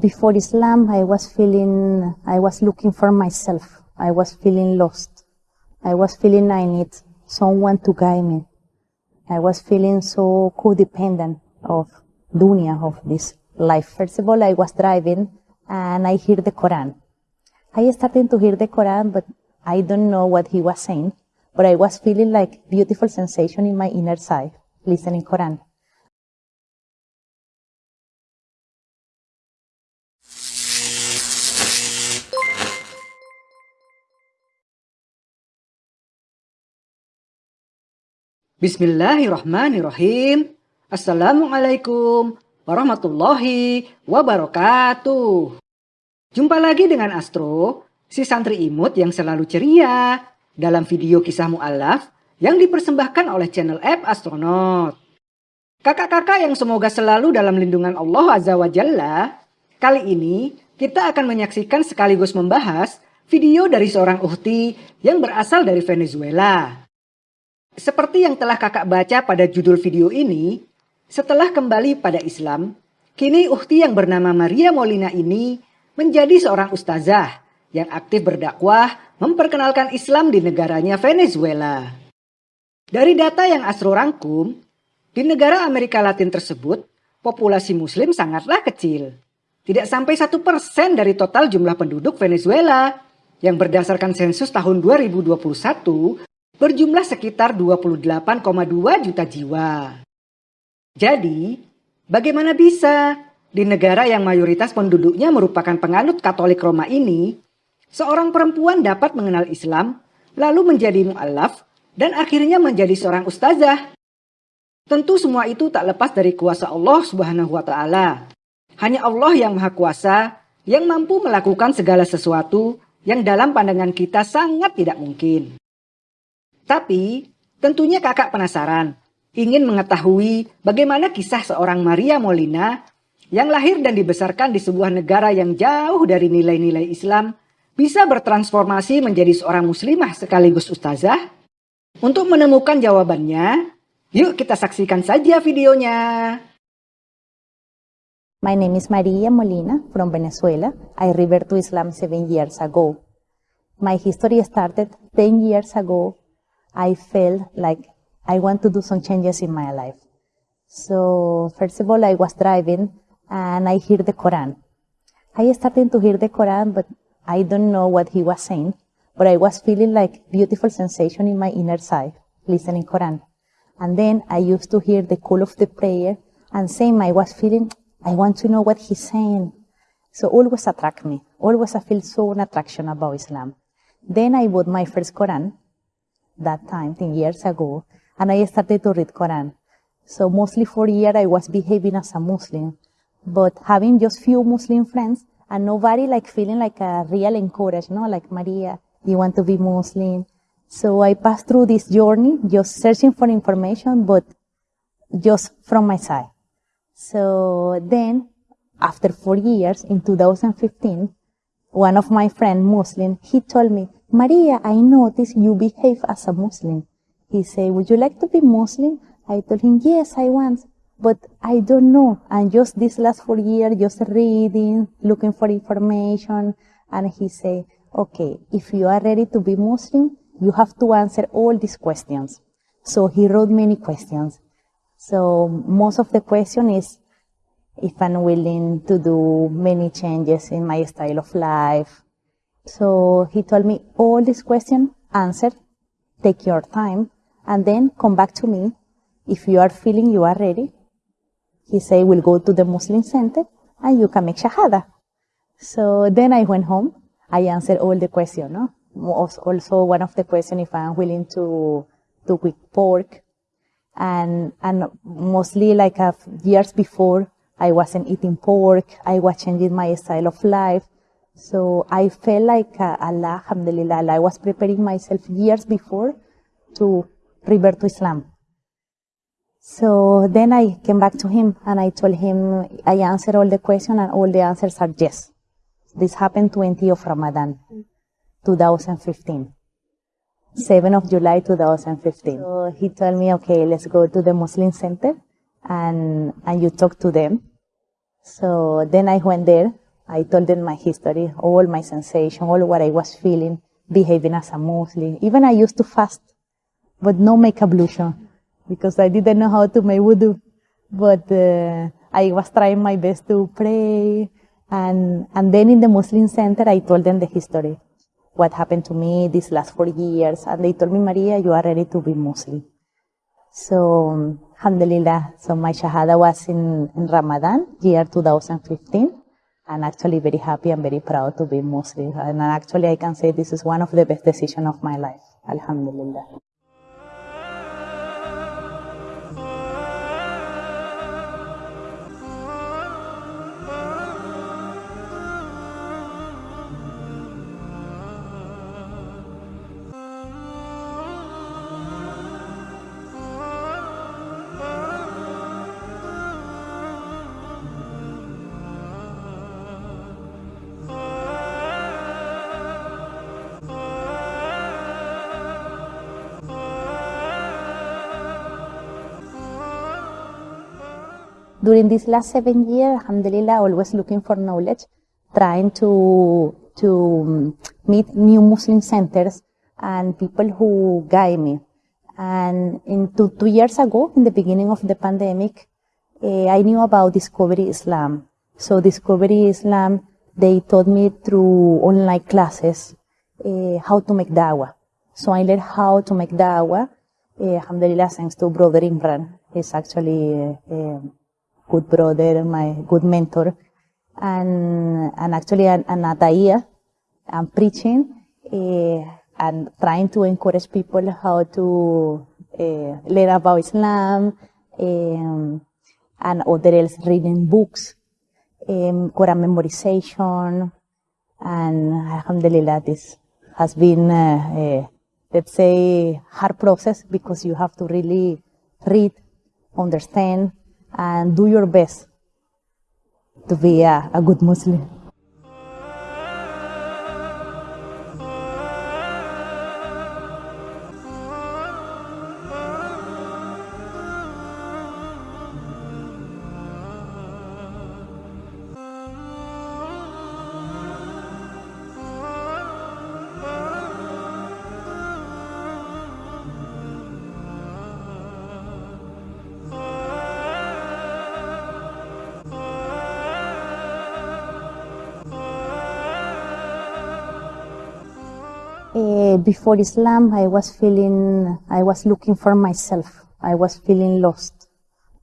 before Islam, I was feeling, I was looking for myself. I was feeling lost. I was feeling I need someone to guide me. I was feeling so codependent of dunya, of this life. First of all, I was driving and I hear the Quran. I started to hear the Quran, but I don't know what he was saying. But I was feeling like beautiful sensation in my inner side, listening Quran. Bismillahirrahmanirrahim. Assalamualaikum warahmatullahi wabarakatuh. Jumpa lagi dengan Astro, si santri imut yang selalu ceria dalam video kisah mu'alaf yang dipersembahkan oleh channel app Astronaut. Kakak-kakak yang semoga selalu dalam lindungan Allah Azza wa Jalla, kali ini kita akan menyaksikan sekaligus membahas video dari seorang uhti yang berasal dari Venezuela. Seperti yang telah kakak baca pada judul video ini, setelah kembali pada Islam, kini Uhti yang bernama Maria Molina ini menjadi seorang ustazah yang aktif berdakwah memperkenalkan Islam di negaranya Venezuela. Dari data yang Asro rangkum, di negara Amerika Latin tersebut, populasi muslim sangatlah kecil. Tidak sampai satu persen dari total jumlah penduduk Venezuela yang berdasarkan sensus tahun 2021 berjumlah sekitar 28,2 juta jiwa. Jadi, bagaimana bisa di negara yang mayoritas penduduknya merupakan penganut Katolik Roma ini, seorang perempuan dapat mengenal Islam, lalu menjadi mu'alaf, dan akhirnya menjadi seorang ustazah? Tentu semua itu tak lepas dari kuasa Allah Subhanahu wa taala. Hanya Allah yang Maha Kuasa yang mampu melakukan segala sesuatu yang dalam pandangan kita sangat tidak mungkin. Tapi, tentunya kakak penasaran, ingin mengetahui bagaimana kisah seorang Maria Molina yang lahir dan dibesarkan di sebuah negara yang jauh dari nilai-nilai Islam bisa bertransformasi menjadi seorang muslimah sekaligus ustazah? Untuk menemukan jawabannya, yuk kita saksikan saja videonya. My name is Maria Molina from Venezuela. I revert to Islam seven years ago. My history started 10 years ago I felt like I want to do some changes in my life. So first of all, I was driving and I hear the Quran. I started to hear the Quran, but I don't know what he was saying, but I was feeling like beautiful sensation in my inner side, listening Quran. And then I used to hear the call of the prayer and same, I was feeling, I want to know what he's saying. So always attract me. Always I feel so an attraction about Islam. Then I bought my first Quran that time, 10 years ago, and I started to read Quran. So mostly for a year I was behaving as a Muslim, but having just few Muslim friends and nobody like feeling like a real encourage, no, like Maria, you want to be Muslim. So I passed through this journey just searching for information, but just from my side. So then after four years in 2015, one of my friend Muslim, he told me, Maria, I notice you behave as a Muslim. He said, would you like to be Muslim? I told him, yes, I want, but I don't know. And just this last four years, just reading, looking for information. And he said, okay, if you are ready to be Muslim, you have to answer all these questions. So he wrote many questions. So most of the question is if I'm willing to do many changes in my style of life, so he told me all these questions, answer, take your time, and then come back to me. If you are feeling you are ready, he said, we'll go to the Muslim center and you can make shahada. So then I went home. I answered all the questions. No? Also one of the questions if I'm willing to, to quit pork. And, and mostly like a years before, I wasn't eating pork. I was changing my style of life. So I felt like uh, Allah, alhamdulillah, I was preparing myself years before to revert to Islam. So then I came back to him and I told him, I answered all the questions and all the answers are yes. This happened 20 of Ramadan, 2015. 7 of July 2015. So he told me, okay, let's go to the Muslim center and, and you talk to them. So then I went there I told them my history, all my sensation, all what I was feeling, behaving as a Muslim. Even I used to fast, but no make ablution because I didn't know how to make wudu. But uh, I was trying my best to pray. And, and then in the Muslim center, I told them the history, what happened to me these last four years. And they told me, Maria, you are ready to be Muslim. So, alhamdulillah, so my shahada was in, in Ramadan, year 2015 and actually very happy and very proud to be Muslim. And actually, I can say this is one of the best decisions of my life. Alhamdulillah. During these last seven years, alhamdulillah, always looking for knowledge, trying to, to um, meet new Muslim centers and people who guide me. And in two, two years ago, in the beginning of the pandemic, uh, I knew about Discovery Islam. So Discovery Islam, they taught me through online classes uh, how to make dawah. So I learned how to make dawah. Uh, alhamdulillah, thanks to Brother Imran. He's actually good brother, my good mentor, and and actually an, an Ataia, I'm preaching uh, and trying to encourage people how to uh, learn about Islam, um, and other else reading books, um, Quran memorization, and Alhamdulillah, this has been, uh, let's say, hard process because you have to really read, understand, and do your best to be a, a good Muslim. Before Islam, I was feeling, I was looking for myself. I was feeling lost.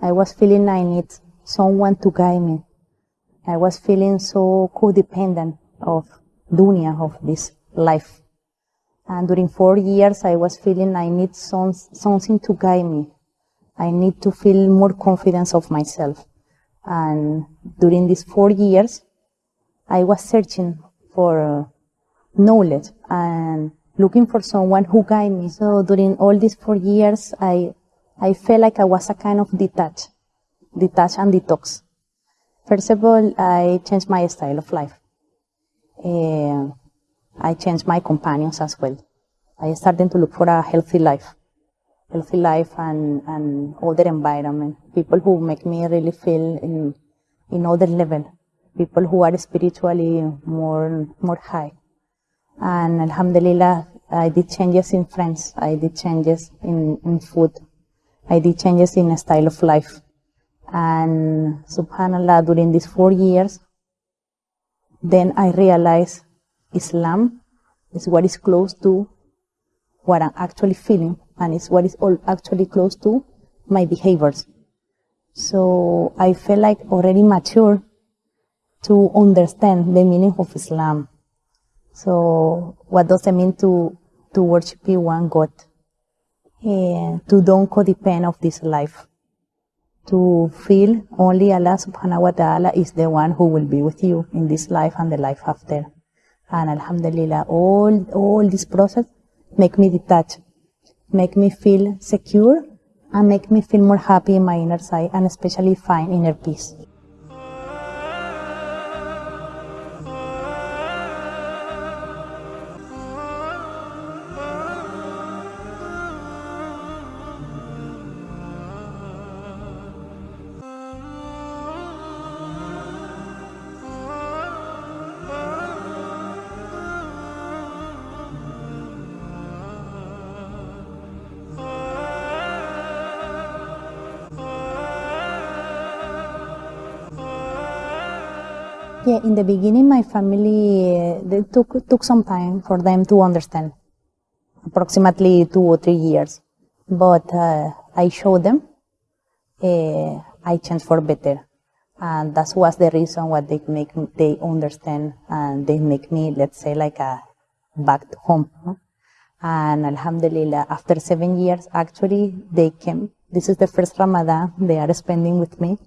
I was feeling I need someone to guide me. I was feeling so codependent of dunya, of this life. And during four years, I was feeling I need some, something to guide me. I need to feel more confidence of myself. And during these four years, I was searching for knowledge and looking for someone who guide me. So during all these four years, I, I felt like I was a kind of detached, detached and detox. First of all, I changed my style of life. Uh, I changed my companions as well. I started to look for a healthy life, healthy life and, and other environment. People who make me really feel in, in other level. People who are spiritually more, more high and alhamdulillah I did changes in friends, I did changes in, in food, I did changes in a style of life. And subhanallah, during these four years, then I realized Islam is what is close to what I'm actually feeling and it's what is all actually close to my behaviors. So I felt like already mature to understand the meaning of Islam so what does it mean to, to worship one God? And to don't codepend of this life. To feel only Allah subhanahu wa ta'ala is the one who will be with you in this life and the life after. And alhamdulillah, all, all this process make me detached, make me feel secure and make me feel more happy in my inner side and especially find inner peace. Yeah, in the beginning, my family uh, took took some time for them to understand, approximately two or three years. But uh, I showed them uh, I changed for better, and that was the reason why they make they understand and they make me let's say like a back to home. And Alhamdulillah, after seven years, actually they came. This is the first Ramadan they are spending with me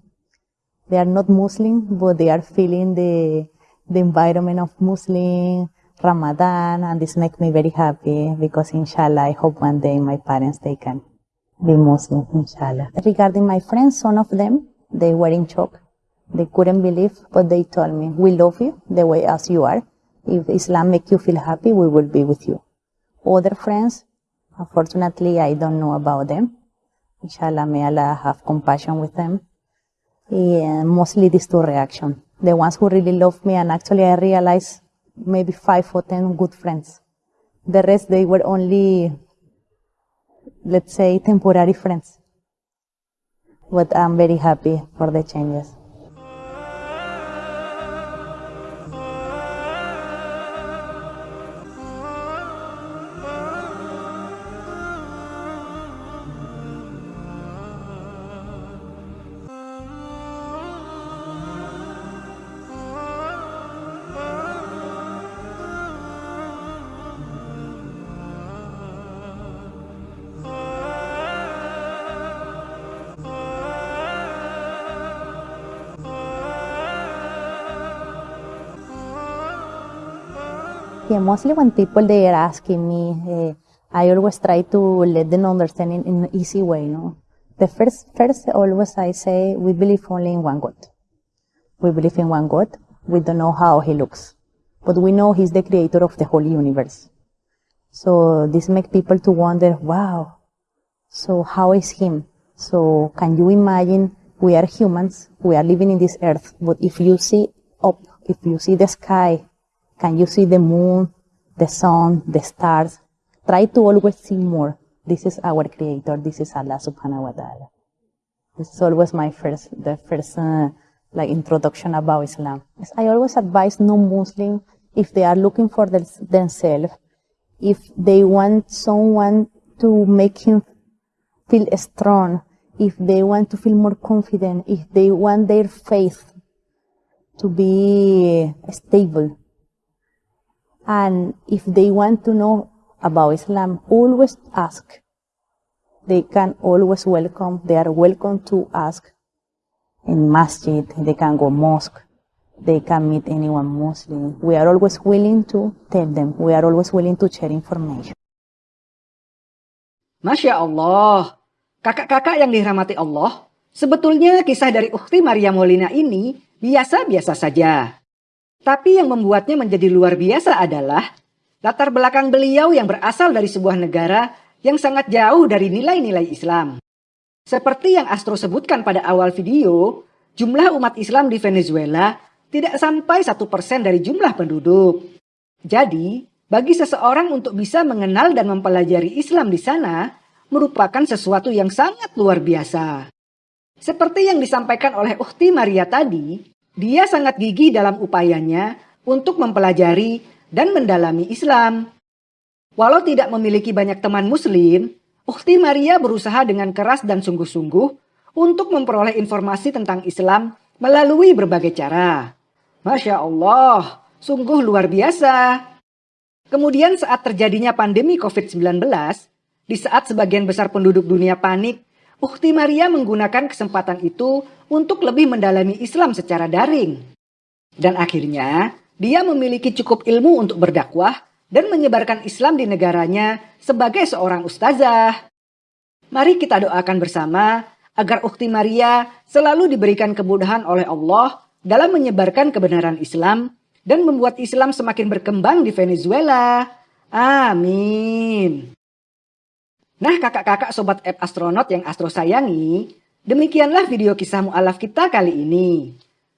they are not Muslim, but they are feeling the, the environment of Muslim, Ramadan, and this makes me very happy because inshallah, I hope one day my parents, they can be Muslim, inshallah. Regarding my friends, some of them, they were in shock. They couldn't believe, but they told me, we love you the way as you are. If Islam make you feel happy, we will be with you. Other friends, unfortunately, I don't know about them. Inshallah, may Allah have compassion with them yeah, mostly these two reactions. The ones who really love me, and actually I realized maybe five or ten good friends. The rest, they were only, let's say, temporary friends. But I'm very happy for the changes. Mostly when people they are asking me, uh, I always try to let them understand in, in an easy way. No, the first first always I say we believe only in one God. We believe in one God. We don't know how He looks, but we know He's the creator of the whole universe. So this makes people to wonder, wow. So how is Him? So can you imagine? We are humans. We are living in this earth, but if you see up, if you see the sky, can you see the moon, the sun, the stars? Try to always see more. This is our creator. This is Allah subhanahu wa ta'ala. This is always my first, the first, uh, like introduction about Islam. I always advise non-Muslim if they are looking for themselves, if they want someone to make him feel strong, if they want to feel more confident, if they want their faith to be stable, and if they want to know about Islam, always ask. They can always welcome, they are welcome to ask in masjid, they can go mosque, they can meet anyone Muslim. We are always willing to tell them, we are always willing to share information. Masya Allah, kakak-kakak yang dirahmati Allah, sebetulnya kisah dari Ukhti Maria Molina ini biasa-biasa saja. Tapi yang membuatnya menjadi luar biasa adalah latar belakang beliau yang berasal dari sebuah negara yang sangat jauh dari nilai-nilai Islam. Seperti yang Astro sebutkan pada awal video, jumlah umat Islam di Venezuela tidak sampai satu persen dari jumlah penduduk. Jadi, bagi seseorang untuk bisa mengenal dan mempelajari Islam di sana merupakan sesuatu yang sangat luar biasa. Seperti yang disampaikan oleh Ukti Maria tadi, dia sangat gigih dalam upayanya untuk mempelajari dan mendalami Islam. Walau tidak memiliki banyak teman muslim, Ukti Maria berusaha dengan keras dan sungguh-sungguh untuk memperoleh informasi tentang Islam melalui berbagai cara. Masya Allah, sungguh luar biasa. Kemudian saat terjadinya pandemi COVID-19, di saat sebagian besar penduduk dunia panik Ukti Maria menggunakan kesempatan itu untuk lebih mendalami Islam secara daring. Dan akhirnya, dia memiliki cukup ilmu untuk berdakwah dan menyebarkan Islam di negaranya sebagai seorang ustazah. Mari kita doakan bersama agar Ukti Maria selalu diberikan kemudahan oleh Allah dalam menyebarkan kebenaran Islam dan membuat Islam semakin berkembang di Venezuela. Amin. Nah kakak-kakak sobat app astronot yang Astro sayangi, demikianlah video kisah mu'alaf kita kali ini.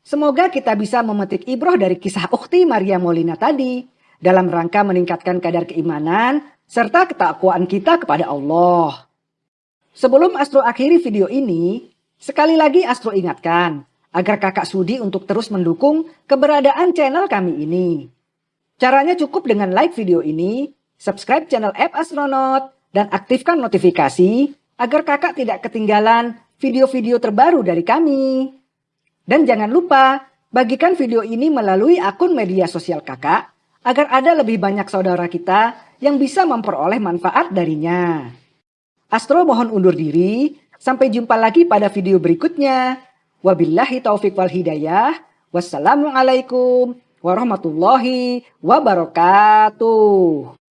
Semoga kita bisa memetik ibroh dari kisah Ukti Maria Molina tadi dalam rangka meningkatkan kadar keimanan serta ketakwaan kita kepada Allah. Sebelum Astro akhiri video ini, sekali lagi Astro ingatkan agar kakak sudi untuk terus mendukung keberadaan channel kami ini. Caranya cukup dengan like video ini, subscribe channel App Astronaut, dan aktifkan notifikasi agar kakak tidak ketinggalan video-video terbaru dari kami. Dan jangan lupa, bagikan video ini melalui akun media sosial kakak agar ada lebih banyak saudara kita yang bisa memperoleh manfaat darinya. Astro mohon undur diri, sampai jumpa lagi pada video berikutnya. Wabillahi taufik wal hidayah. Wassalamualaikum warahmatullahi wabarakatuh.